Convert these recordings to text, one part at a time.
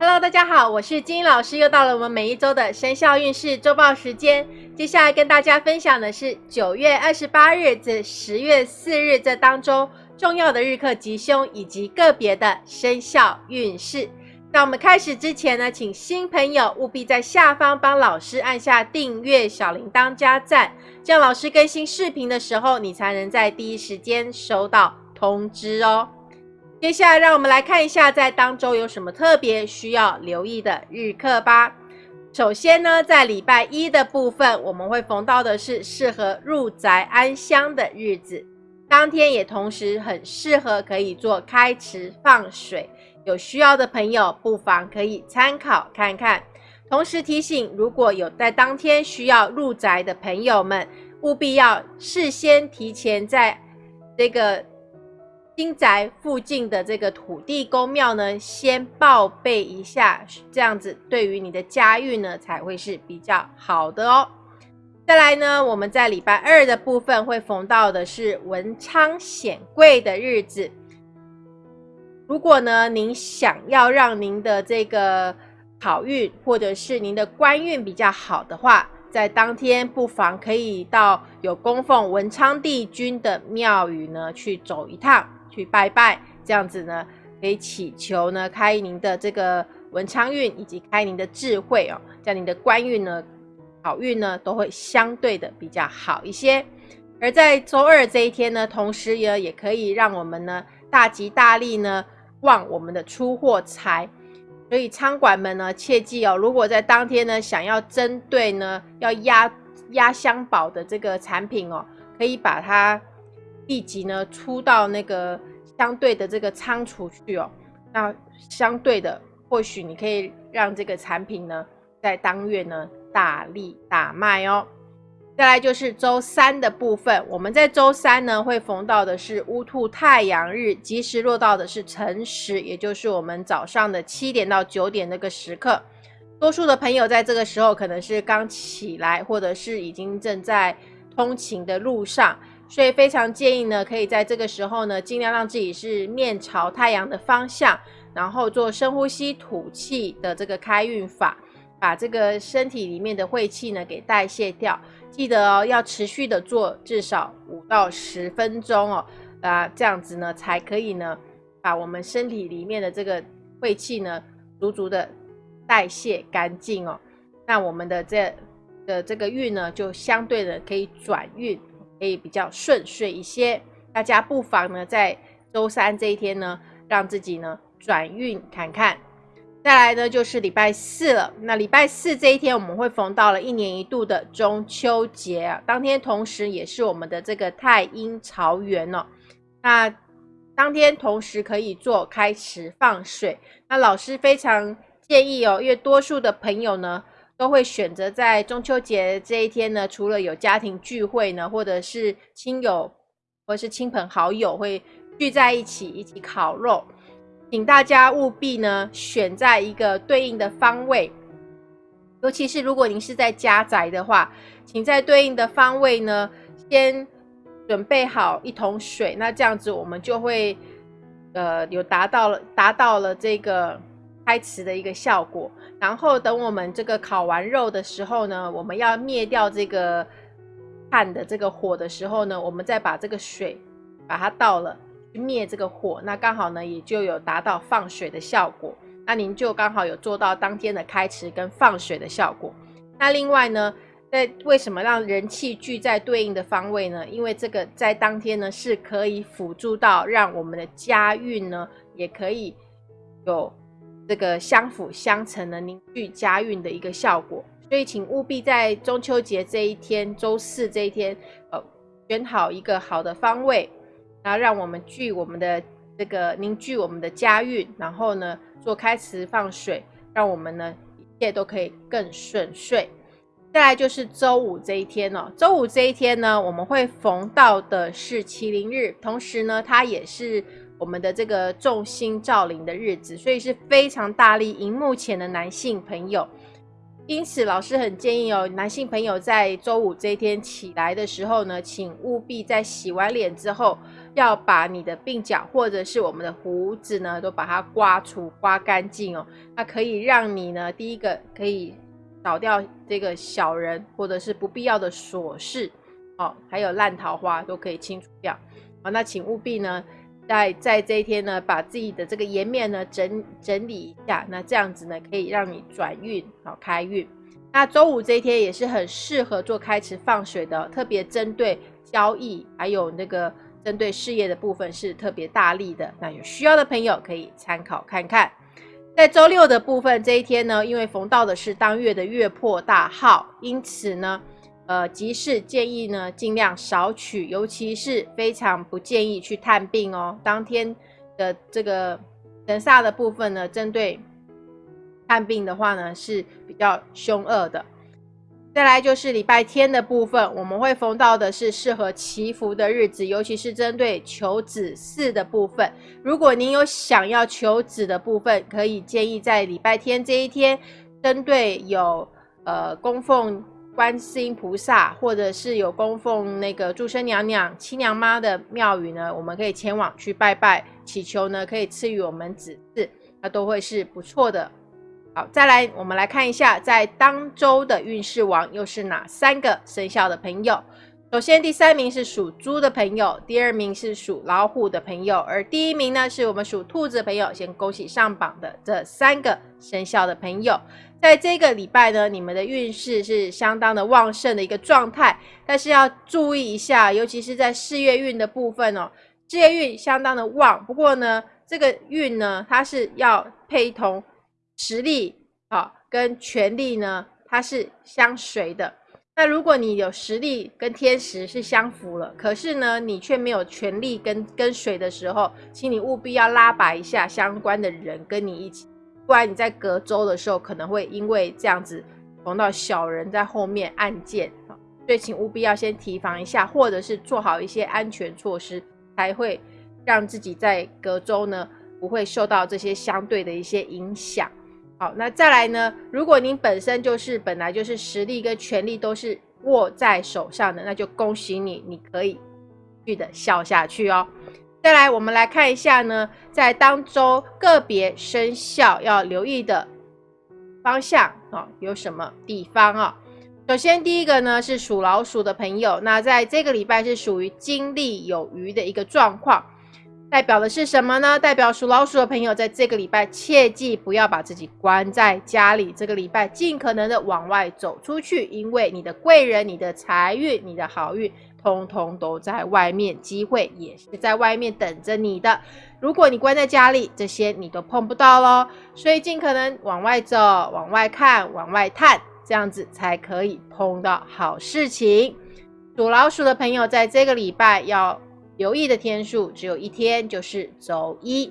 Hello，大家好，我是金英老师，又到了我们每一周的生肖运势周报时间。接下来跟大家分享的是九月二十八日至十月四日这当中重要的日课吉凶以及个别的生肖运势。在我们开始之前呢，请新朋友务必在下方帮老师按下订阅、小铃铛加赞，这样老师更新视频的时候，你才能在第一时间收到通知哦。接下来，让我们来看一下在当周有什么特别需要留意的日课吧。首先呢，在礼拜一的部分，我们会逢到的是适合入宅安香的日子，当天也同时很适合可以做开池放水。有需要的朋友不妨可以参考看看。同时提醒，如果有在当天需要入宅的朋友们，务必要事先提前在这个。新宅附近的这个土地公庙呢，先报备一下，这样子对于你的家运呢才会是比较好的哦。再来呢，我们在礼拜二的部分会逢到的是文昌显贵的日子。如果呢您想要让您的这个好运或者是您的官运比较好的话，在当天不妨可以到有供奉文昌帝君的庙宇呢去走一趟。去拜拜，这样子呢，可以祈求呢开您的这个文昌运，以及开您的智慧哦，这样您的官运呢、好运呢都会相对的比较好一些。而在周二这一天呢，同时也也可以让我们呢大吉大利呢，旺我们的出货财。所以仓管们呢，切记哦，如果在当天呢想要针对呢要压压箱宝的这个产品哦，可以把它。立即呢出到那个相对的这个仓储去哦，那相对的或许你可以让这个产品呢在当月呢大力大卖哦。再来就是周三的部分，我们在周三呢会逢到的是乌兔太阳日，吉时落到的是辰时，也就是我们早上的七点到九点那个时刻。多数的朋友在这个时候可能是刚起来，或者是已经正在通勤的路上。所以非常建议呢，可以在这个时候呢，尽量让自己是面朝太阳的方向，然后做深呼吸吐气的这个开运法，把这个身体里面的晦气呢给代谢掉。记得哦，要持续的做至少五到十分钟哦，啊，这样子呢才可以呢，把我们身体里面的这个晦气呢足足的代谢干净哦。那我们的这的这个运呢，就相对的可以转运。可以比较顺遂一些，大家不妨呢在周三这一天呢，让自己呢转运看看。再来呢就是礼拜四了，那礼拜四这一天我们会逢到了一年一度的中秋节啊，当天同时也是我们的这个太阴朝元哦。那当天同时可以做开池放水，那老师非常建议哦，因为多数的朋友呢。都会选择在中秋节这一天呢，除了有家庭聚会呢，或者是亲友或者是亲朋好友会聚在一起一起烤肉，请大家务必呢选在一个对应的方位，尤其是如果您是在家宅的话，请在对应的方位呢先准备好一桶水，那这样子我们就会呃有达到了达到了这个开池的一个效果。然后等我们这个烤完肉的时候呢，我们要灭掉这个炭的这个火的时候呢，我们再把这个水把它倒了，去灭这个火，那刚好呢也就有达到放水的效果。那您就刚好有做到当天的开池跟放水的效果。那另外呢，在为什么让人气聚在对应的方位呢？因为这个在当天呢是可以辅助到让我们的家运呢也可以有。这个相辅相成的凝聚家运的一个效果，所以请务必在中秋节这一天，周四这一天，呃，选好一个好的方位，然后让我们聚我们的这个凝聚我们的家运，然后呢做开池放水，让我们呢一切都可以更顺遂。再来就是周五这一天哦，周五这一天呢，我们会逢到的是麒麟日，同时呢，它也是。我们的这个众星照临的日子，所以是非常大力荧幕前的男性朋友。因此，老师很建议哦，男性朋友在周五这一天起来的时候呢，请务必在洗完脸之后，要把你的鬓角或者是我们的胡子呢，都把它刮除、刮干净哦。那可以让你呢，第一个可以扫掉这个小人或者是不必要的琐事哦，还有烂桃花都可以清除掉。好，那请务必呢。在在这一天呢，把自己的这个颜面呢整整理一下，那这样子呢可以让你转运好开运。那周五这一天也是很适合做开池放水的，特别针对交易还有那个针对事业的部分是特别大力的。那有需要的朋友可以参考看看。在周六的部分这一天呢，因为逢到的是当月的月破大号，因此呢。呃，集市建议呢，尽量少取，尤其是非常不建议去探病哦。当天的这个神煞的部分呢，针对探病的话呢，是比较凶恶的。再来就是礼拜天的部分，我们会逢到的是适合祈福的日子，尤其是针对求子嗣的部分。如果您有想要求子的部分，可以建议在礼拜天这一天，针对有呃供奉。观世音菩萨，或者是有供奉那个祝生娘娘、七娘妈的庙宇呢，我们可以前往去拜拜，祈求呢可以赐予我们子嗣，那都会是不错的。好，再来我们来看一下，在当周的运势王又是哪三个生肖的朋友？首先，第三名是属猪的朋友，第二名是属老虎的朋友，而第一名呢是我们属兔子的朋友。先恭喜上榜的这三个生肖的朋友。在这个礼拜呢，你们的运势是相当的旺盛的一个状态，但是要注意一下，尤其是在事业运的部分哦，事业运相当的旺。不过呢，这个运呢，它是要配同实力啊，跟权力呢，它是相随的。那如果你有实力跟天时是相符了，可是呢，你却没有权力跟跟随的时候，请你务必要拉拔一下相关的人跟你一起。不然你在隔周的时候可能会因为这样子碰到小人在后面暗箭啊，所以请务必要先提防一下，或者是做好一些安全措施，才会让自己在隔周呢不会受到这些相对的一些影响。好，那再来呢，如果您本身就是本来就是实力跟权力都是握在手上的，那就恭喜你，你可以继续的笑下去哦。接下来，我们来看一下呢，在当周个别生肖要留意的方向啊，有什么地方啊？首先，第一个呢是属老鼠的朋友，那在这个礼拜是属于精力有余的一个状况，代表的是什么呢？代表属老鼠的朋友在这个礼拜切记不要把自己关在家里，这个礼拜尽可能的往外走出去，因为你的贵人、你的财运、你的好运。通通都在外面，机会也是在外面等着你的。如果你关在家里，这些你都碰不到喽。所以尽可能往外走，往外看，往外探，这样子才可以碰到好事情。属老鼠的朋友，在这个礼拜要留意的天数只有一天，就是周一。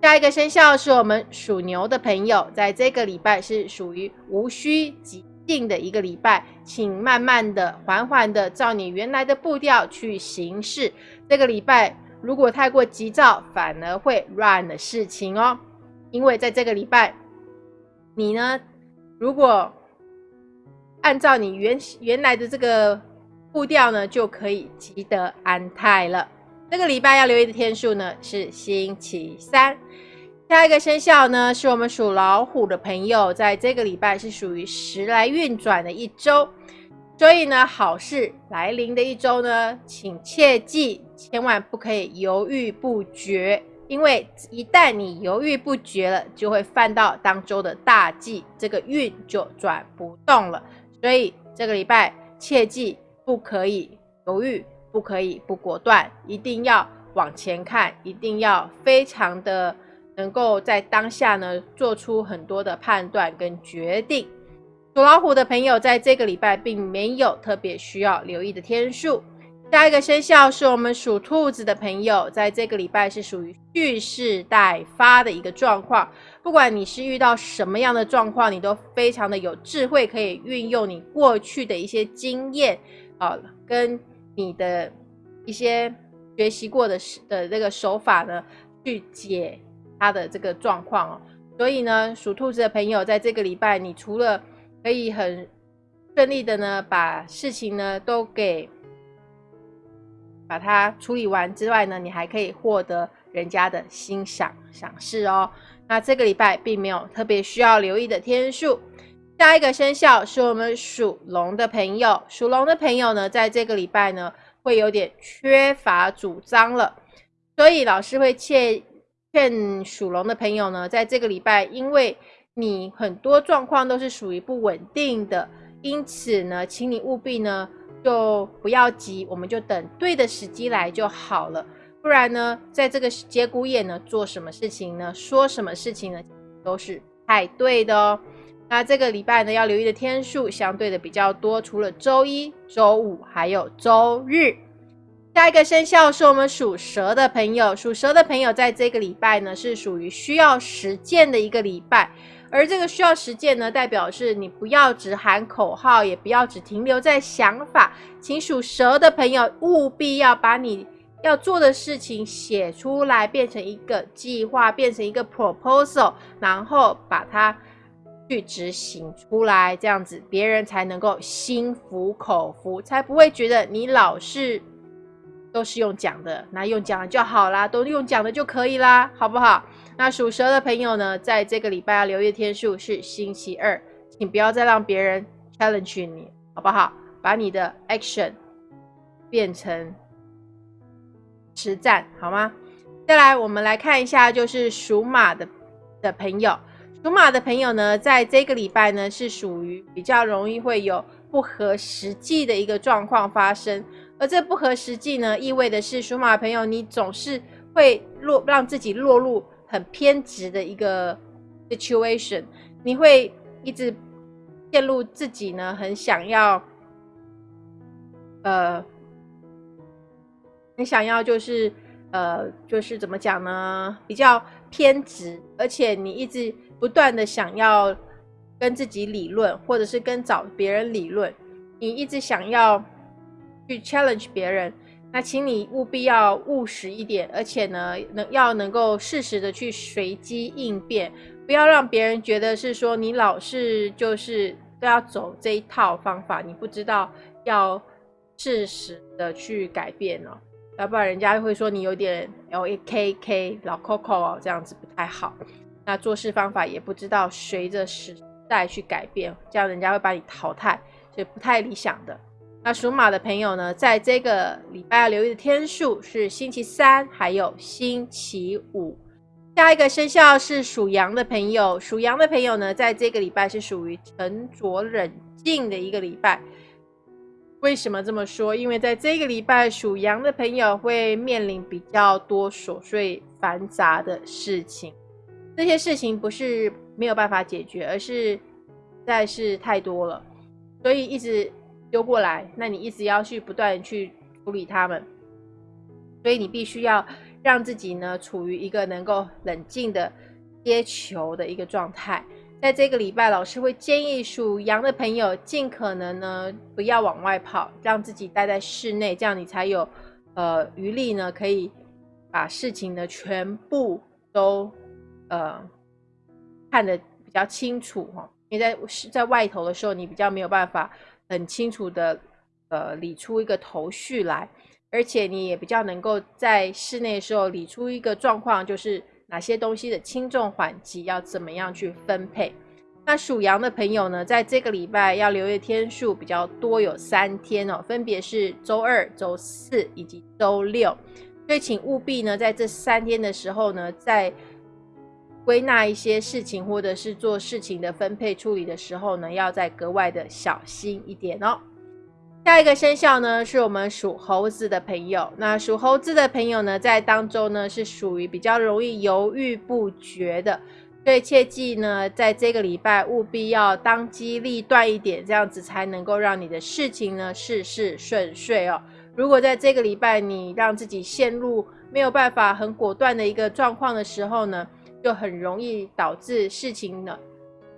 下一个生肖是我们属牛的朋友，在这个礼拜是属于无需急。定的一个礼拜，请慢慢的、缓缓的，照你原来的步调去行事。这个礼拜如果太过急躁，反而会乱了事情哦。因为在这个礼拜，你呢，如果按照你原原来的这个步调呢，就可以积得安泰了。这个礼拜要留意的天数呢，是星期三。下一个生肖呢，是我们属老虎的朋友，在这个礼拜是属于时来运转的一周，所以呢，好事来临的一周呢，请切记，千万不可以犹豫不决，因为一旦你犹豫不决了，就会犯到当周的大忌，这个运就转不动了。所以这个礼拜切记，不可以犹豫，不可以不果断，一定要往前看，一定要非常的。能够在当下呢做出很多的判断跟决定。属老虎的朋友在这个礼拜并没有特别需要留意的天数。下一个生肖是我们属兔子的朋友，在这个礼拜是属于蓄势待发的一个状况。不管你是遇到什么样的状况，你都非常的有智慧，可以运用你过去的一些经验啊，跟你的一些学习过的的这个手法呢，去解。他的这个状况哦，所以呢，属兔子的朋友在这个礼拜，你除了可以很顺利的呢，把事情呢都给把它处理完之外呢，你还可以获得人家的欣赏赏识哦。那这个礼拜并没有特别需要留意的天数。下一个生肖是我们属龙的朋友，属龙的朋友呢，在这个礼拜呢，会有点缺乏主张了，所以老师会劝劝属龙的朋友呢，在这个礼拜，因为你很多状况都是属于不稳定的，因此呢，请你务必呢。就不要急，我们就等对的时机来就好了。不然呢，在这个节骨眼呢，做什么事情呢，说什么事情呢，都是太对的哦。那这个礼拜呢，要留意的天数相对的比较多，除了周一、周五，还有周日。下一个生肖是我们属蛇的朋友，属蛇的朋友在这个礼拜呢，是属于需要实践的一个礼拜。而这个需要实践呢，代表是你不要只喊口号，也不要只停留在想法。请属蛇的朋友务必要把你要做的事情写出来，变成一个计划，变成一个 proposal，然后把它去执行出来，这样子别人才能够心服口服，才不会觉得你老是都是用讲的，那用讲的就好啦，都用讲的就可以啦，好不好？那属蛇的朋友呢，在这个礼拜要留意天数是星期二，请不要再让别人 challenge 你，好不好？把你的 action 变成实战，好吗？再来，我们来看一下，就是属马的的朋友，属马的朋友呢，在这个礼拜呢，是属于比较容易会有不合实际的一个状况发生，而这不合实际呢，意味的是属马的朋友，你总是会落让自己落入。很偏执的一个 situation，你会一直陷入自己呢，很想要，呃，很想要就是呃，就是怎么讲呢？比较偏执，而且你一直不断的想要跟自己理论，或者是跟找别人理论，你一直想要去 challenge 别人。那请你务必要务实一点，而且呢，能要能够适时的去随机应变，不要让别人觉得是说你老是就是都要走这一套方法，你不知道要适时的去改变哦，要不然人家会说你有点 L A K K 老 Coco 哦，这样子不太好。那做事方法也不知道随着时代去改变，这样人家会把你淘汰，所以不太理想的。那属马的朋友呢，在这个礼拜要留意的天数是星期三，还有星期五。下一个生肖是属羊的朋友，属羊的朋友呢，在这个礼拜是属于沉着冷静的一个礼拜。为什么这么说？因为在这个礼拜，属羊的朋友会面临比较多琐碎繁杂的事情。这些事情不是没有办法解决，而是实在是太多了，所以一直。丢过来，那你一直要去不断去处理他们，所以你必须要让自己呢处于一个能够冷静的接球的一个状态。在这个礼拜，老师会建议属羊的朋友尽可能呢不要往外跑，让自己待在室内，这样你才有呃余力呢可以把事情呢全部都呃看得比较清楚哈。因为在在外头的时候，你比较没有办法。很清楚的，呃，理出一个头绪来，而且你也比较能够在室内的时候理出一个状况，就是哪些东西的轻重缓急要怎么样去分配。那属羊的朋友呢，在这个礼拜要留意天数比较多，有三天哦，分别是周二、周四以及周六，所以请务必呢，在这三天的时候呢，在归纳一些事情，或者是做事情的分配处理的时候呢，要再格外的小心一点哦。下一个生肖呢，是我们属猴子的朋友。那属猴子的朋友呢，在当中呢，是属于比较容易犹豫不决的，所以切记呢，在这个礼拜务必要当机立断一点，这样子才能够让你的事情呢事事顺遂哦。如果在这个礼拜你让自己陷入没有办法很果断的一个状况的时候呢，就很容易导致事情呢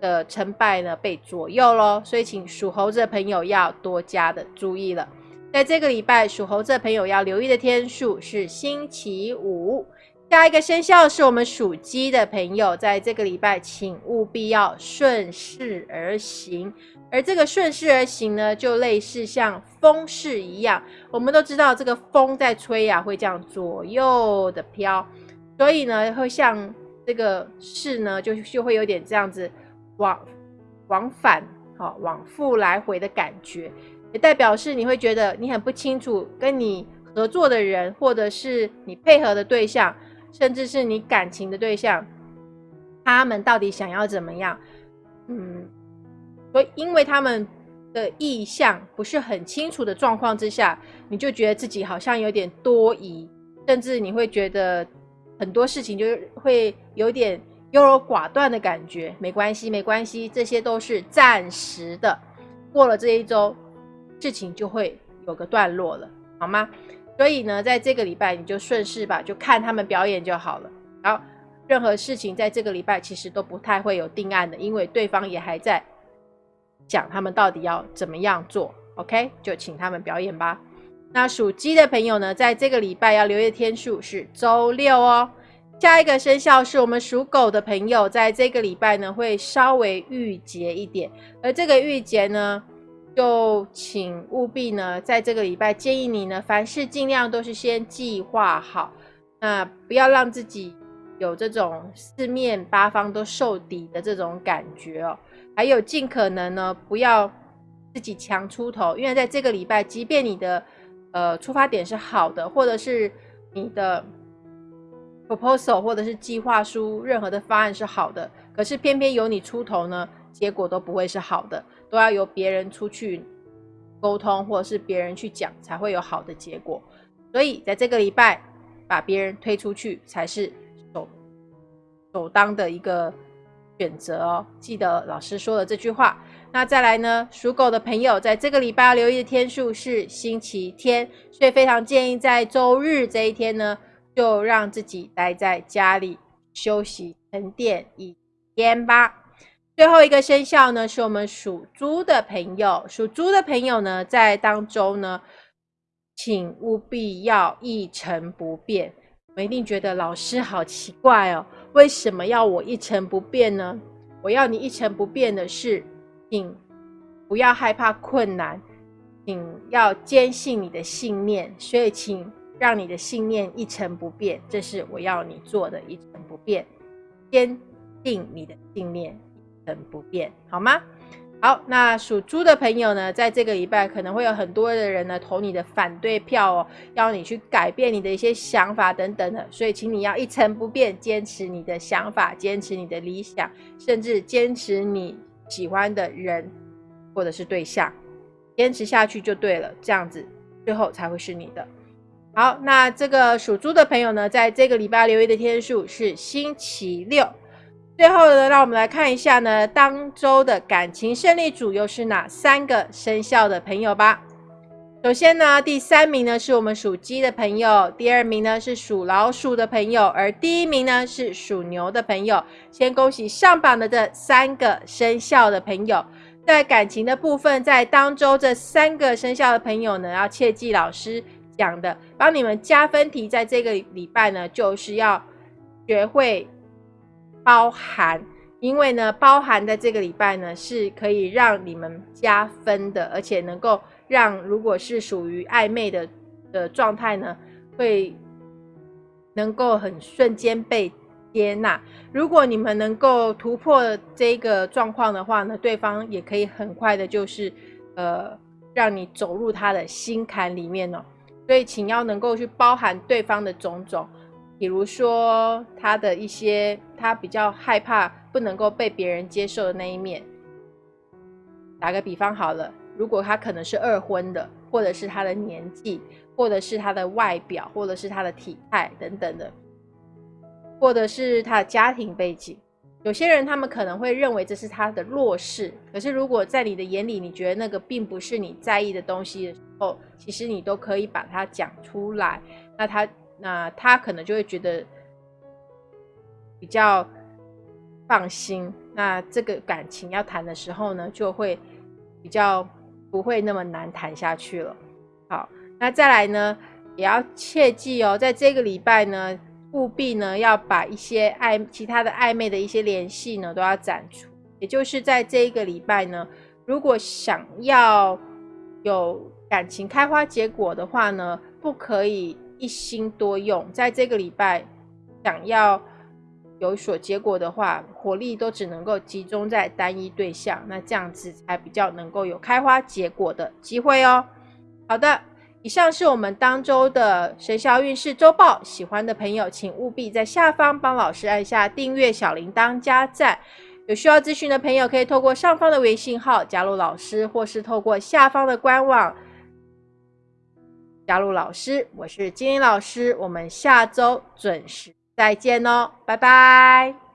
的成败呢被左右喽，所以请属猴子的朋友要多加的注意了。在这个礼拜，属猴子的朋友要留意的天数是星期五。下一个生肖是我们属鸡的朋友，在这个礼拜，请务必要顺势而行。而这个顺势而行呢，就类似像风势一样。我们都知道，这个风在吹呀，会这样左右的飘，所以呢，会像这个事呢，就就会有点这样子往往返，好往复来回的感觉，也代表是你会觉得你很不清楚跟你合作的人，或者是你配合的对象。甚至是你感情的对象，他们到底想要怎么样？嗯，所以因为他们的意向不是很清楚的状况之下，你就觉得自己好像有点多疑，甚至你会觉得很多事情就会有点优柔寡断的感觉。没关系，没关系，这些都是暂时的。过了这一周，事情就会有个段落了，好吗？所以呢，在这个礼拜你就顺势吧，就看他们表演就好了。然后，任何事情在这个礼拜其实都不太会有定案的，因为对方也还在讲他们到底要怎么样做。OK，就请他们表演吧。那属鸡的朋友呢，在这个礼拜要留意的天数是周六哦。下一个生肖是我们属狗的朋友，在这个礼拜呢会稍微郁结一点，而这个郁结呢。就请务必呢，在这个礼拜建议你呢，凡事尽量都是先计划好，那不要让自己有这种四面八方都受敌的这种感觉哦。还有尽可能呢，不要自己强出头，因为在这个礼拜，即便你的呃出发点是好的，或者是你的 proposal 或者是计划书，任何的方案是好的，可是偏偏由你出头呢，结果都不会是好的。都要由别人出去沟通，或者是别人去讲，才会有好的结果。所以在这个礼拜，把别人推出去才是首首当的一个选择哦。记得老师说的这句话。那再来呢，属狗的朋友，在这个礼拜留意的天数是星期天，所以非常建议在周日这一天呢，就让自己待在家里休息沉淀一天吧。最后一个生肖呢，是我们属猪的朋友。属猪的朋友呢，在当中呢，请务必要一成不变。我一定觉得老师好奇怪哦，为什么要我一成不变呢？我要你一成不变的是，请不要害怕困难，请要坚信你的信念。所以，请让你的信念一成不变，这是我要你做的一成不变，坚定你的信念。一成不变，好吗？好，那属猪的朋友呢，在这个礼拜可能会有很多的人呢投你的反对票哦，要你去改变你的一些想法等等的，所以请你要一成不变，坚持你的想法，坚持你的理想，甚至坚持你喜欢的人或者是对象，坚持下去就对了，这样子最后才会是你的。好，那这个属猪的朋友呢，在这个礼拜留意的天数是星期六。最后呢，让我们来看一下呢，当周的感情胜利组又是哪三个生肖的朋友吧。首先呢，第三名呢是我们属鸡的朋友，第二名呢是属老鼠的朋友，而第一名呢是属牛的朋友。先恭喜上榜的这三个生肖的朋友。在感情的部分，在当周这三个生肖的朋友呢，要切记老师讲的，帮你们加分题，在这个礼拜呢，就是要学会。包含，因为呢，包含在这个礼拜呢，是可以让你们加分的，而且能够让如果是属于暧昧的的状态呢，会能够很瞬间被接纳。如果你们能够突破这个状况的话呢，对方也可以很快的，就是呃，让你走入他的心坎里面哦。所以，请要能够去包含对方的种种。比如说他的一些，他比较害怕不能够被别人接受的那一面。打个比方好了，如果他可能是二婚的，或者是他的年纪，或者是他的外表，或者是他的体态等等的，或者是他的家庭背景，有些人他们可能会认为这是他的弱势。可是如果在你的眼里，你觉得那个并不是你在意的东西的时候，其实你都可以把它讲出来。那他。那他可能就会觉得比较放心，那这个感情要谈的时候呢，就会比较不会那么难谈下去了。好，那再来呢，也要切记哦，在这个礼拜呢，务必呢要把一些暧其他的暧昧的一些联系呢都要斩除。也就是在这一个礼拜呢，如果想要有感情开花结果的话呢，不可以一心多用。在这个礼拜想要有所结果的话，火力都只能够集中在单一对象，那这样子才比较能够有开花结果的机会哦。好的，以上是我们当周的生肖运势周报。喜欢的朋友，请务必在下方帮老师按下订阅、小铃铛、加赞。有需要咨询的朋友，可以透过上方的微信号加入老师，或是透过下方的官网加入老师。我是金英老师，我们下周准时再见哦，拜拜。